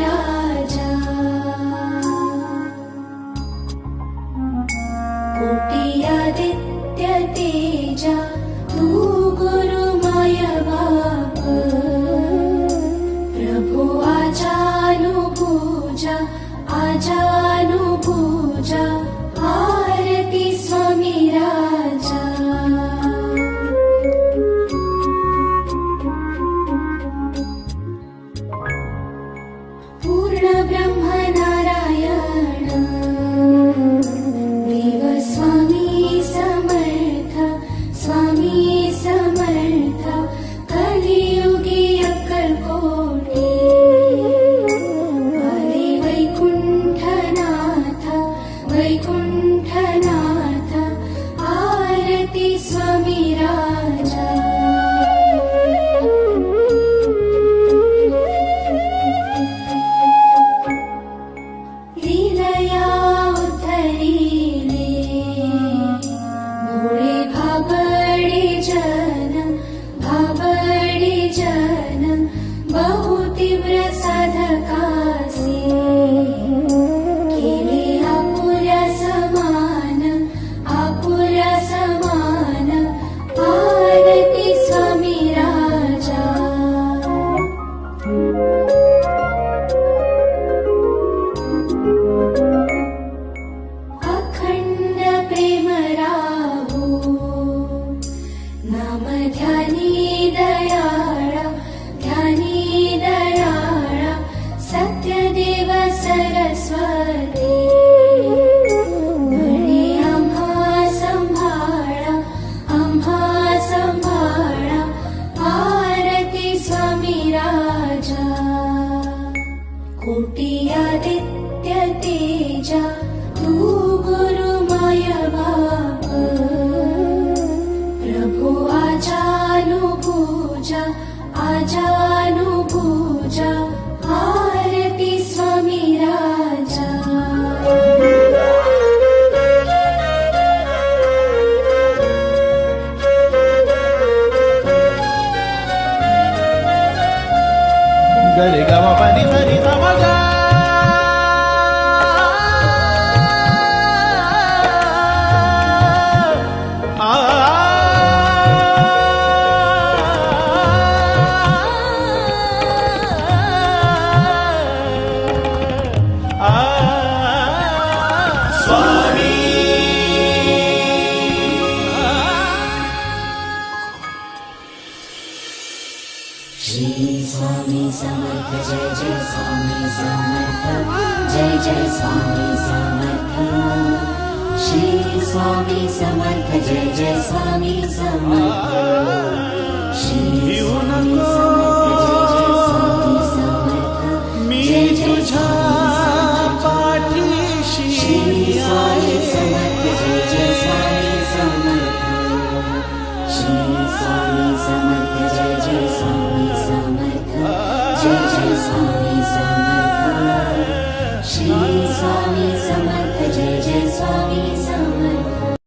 राजा कोटियादित्य तेजा वैकुण्ठनाथ आरति स्वामी राजा लीलया उद्धरीले भोळे भाबडे जन भाबडे जन बहु दयाळा ध्यानी दयाळा सत्यदेव सरस्वती आम्हा संभाळा आम्हा संभाळा आरती स्वामी राजा। कोटियादित्य तेजा तू गुरुमय आजानुभूजा आजानुभूजा आरति स्वामी राजा। गरे ग म पनि Shri Swami Samartha Jai Jai Swami Samartha Jai Jai Swami Samartha Shri Swami Samartha Jai Jai Swami Samartha Shri Swami Samartha स्वामि स्वाम स्वामि स्वामी समर्थ जय जय स्वामी समर्थ